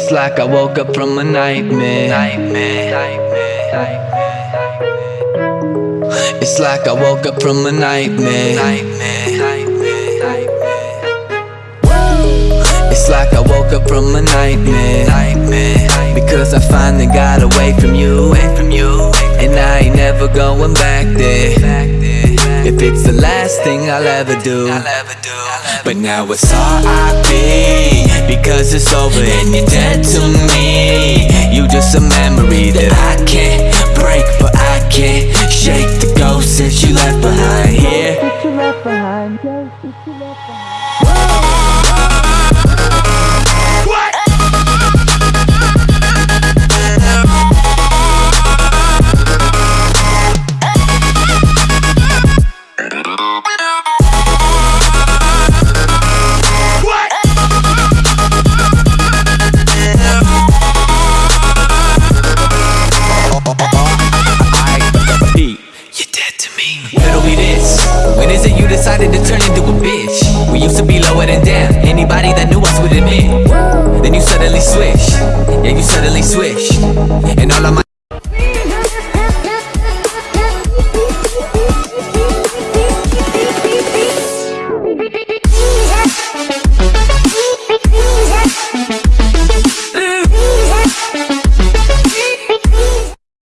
It's like I woke up from a nightmare. It's like I woke up from a nightmare. It's like I woke up from a nightmare. Because I finally got away from you. And I ain't never going back there. If it's the last thing I'll ever do. But now it's R.I.P. Because it's over and you're dead to me. You just a memory that I can't break But I can't shake the ghost that you left behind. Here decided to turn into a bitch? We used to be lower than down Anybody that knew us would admit. Then you suddenly switched. Yeah, you suddenly switched. And all of my